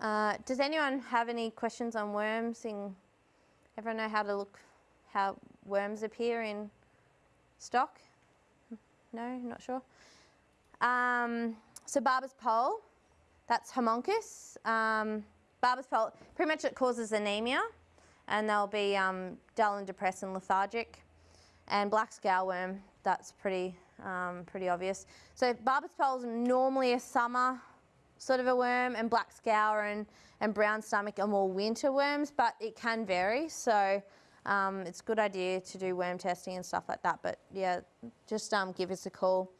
Uh, does anyone have any questions on worms? In, everyone know how to look, how worms appear in stock? No, not sure. Um, so barber's pole, that's Haemonchus. Um, barber's pole, pretty much it causes anemia and they'll be um, dull and depressed and lethargic. And black scourworm, that's pretty, um, pretty obvious. So barber's pole is normally a summer sort of a worm and black scour and, and brown stomach are more winter worms, but it can vary. So um, it's a good idea to do worm testing and stuff like that. But yeah, just um, give us a call.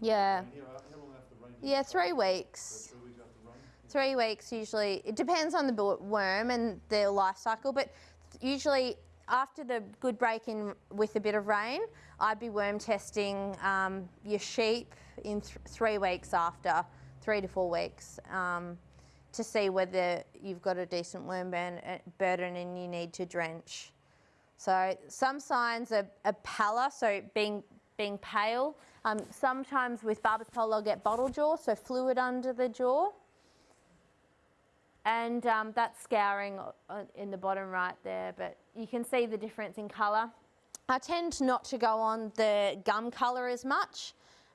yeah. yeah, three weeks. three weeks usually. It depends on the worm and their life cycle, but usually after the good break in with a bit of rain, I'd be worm testing um, your sheep in th three weeks after, three to four weeks, um, to see whether you've got a decent worm uh, burden and you need to drench. So some signs are, are pallor, so being, being pale. Um, sometimes with barber's I'll get bottle jaw, so fluid under the jaw. And um, that's scouring in the bottom right there, but you can see the difference in colour. I tend not to go on the gum colour as much.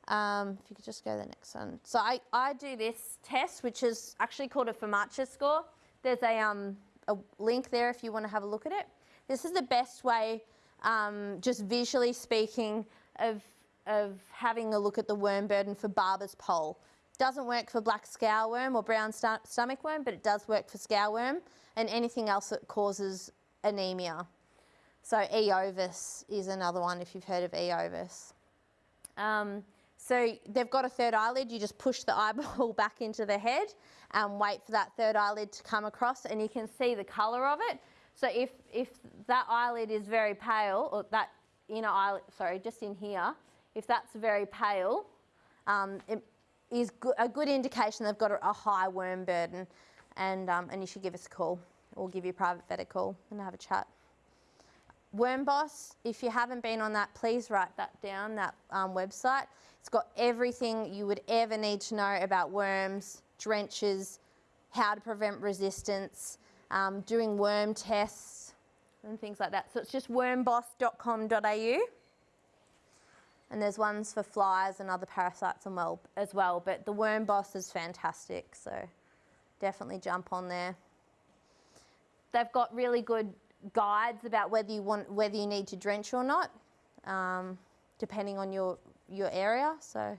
Um, if you could just go to the next one. So I, I do this test, which is actually called a Famacha score. There's a, um, a link there if you want to have a look at it. This is the best way, um, just visually speaking, of, of having a look at the worm burden for barber's pole. Doesn't work for black scourworm or brown st stomach worm, but it does work for scaleworm and anything else that causes anemia. So E. ovis is another one if you've heard of E. ovis. Um, so they've got a third eyelid, you just push the eyeball back into the head and wait for that third eyelid to come across and you can see the colour of it. So if, if that eyelid is very pale, or that inner eyelid, sorry, just in here, if that's very pale, um, it is go a good indication they've got a, a high worm burden and, um, and you should give us a call or give your private vet a call and have a chat. Worm Boss, if you haven't been on that, please write that down, that um, website. It's got everything you would ever need to know about worms, drenches, how to prevent resistance, um, doing worm tests and things like that. So it's just wormboss.com.au. And there's ones for flies and other parasites as well, as well. But the Worm Boss is fantastic, so definitely jump on there. They've got really good guides about whether you want whether you need to drench or not, um, depending on your your area. So